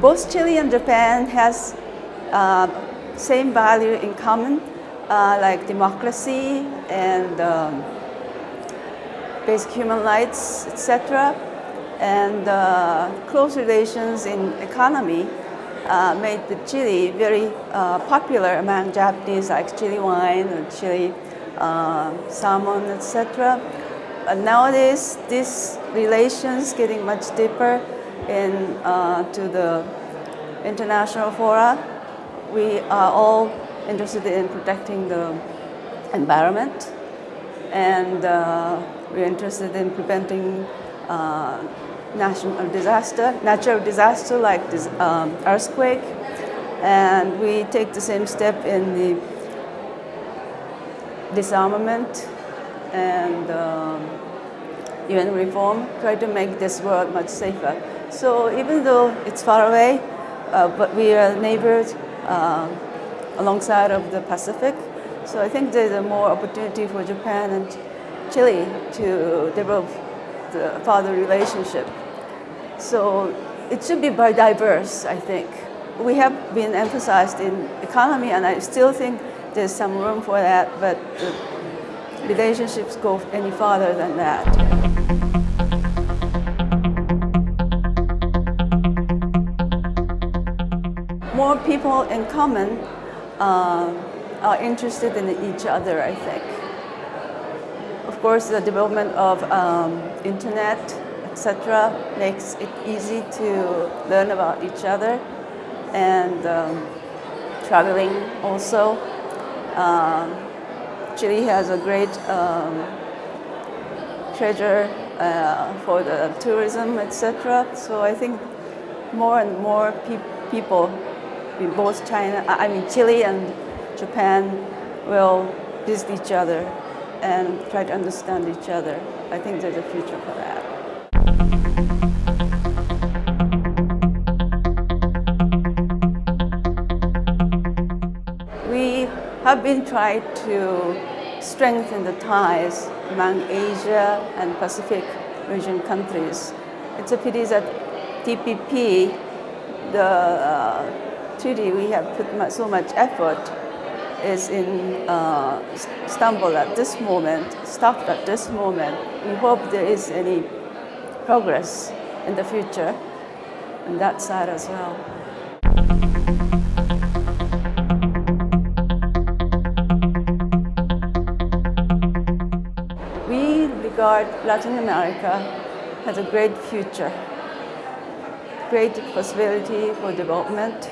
both Chile and Japan has uh, same value in common, uh, like democracy and um, basic human rights, etc. And uh, close relations in economy uh, made the Chile very uh, popular among Japanese, like Chile wine and Chile uh, salmon, etc. But nowadays, these relations getting much deeper in uh, to the international fora. We are all interested in protecting the environment, and uh, we're interested in preventing uh, national disaster, natural disaster like this um, earthquake, and we take the same step in the disarmament and um, UN reform, try to make this world much safer. So even though it's far away, uh, but we are neighbors uh, alongside of the Pacific, so I think there's a more opportunity for Japan and Chile to develop the further relationship. So it should be very diverse, I think. We have been emphasized in economy, and I still think there's some room for that, but relationships go any farther than that. More people in common uh, are interested in each other, I think. Of course, the development of um, internet, etc., makes it easy to learn about each other, and um, traveling also. Um, Chile has a great um, treasure uh, for the tourism, etc. So I think more and more pe people in both China, I mean Chile and Japan will visit each other and try to understand each other. I think there's a future for that. Have been trying to strengthen the ties among Asia and Pacific region countries. It's a pity that TPP, the uh, treaty we have put so much effort is in uh, stumble at this moment, stopped at this moment. We hope there is any progress in the future on that side as well. Regard Latin America has a great future, great possibility for development.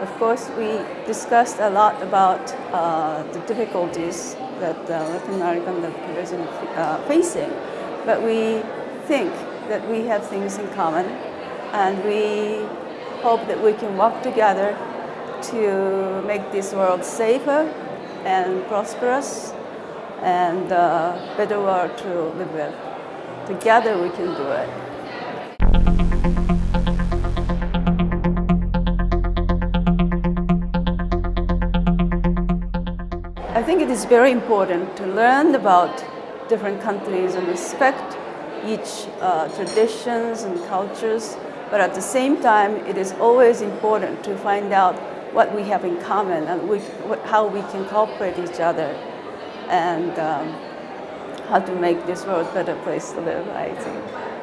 Of course, we discussed a lot about uh, the difficulties that uh, Latin American population uh, facing, but we think that we have things in common, and we hope that we can work together to make this world safer and prosperous and uh, better world to live with. Together we can do it. I think it is very important to learn about different countries and respect each uh, traditions and cultures, but at the same time, it is always important to find out what we have in common and we, how we can cooperate each other and um, how to make this world a better place to live, I think.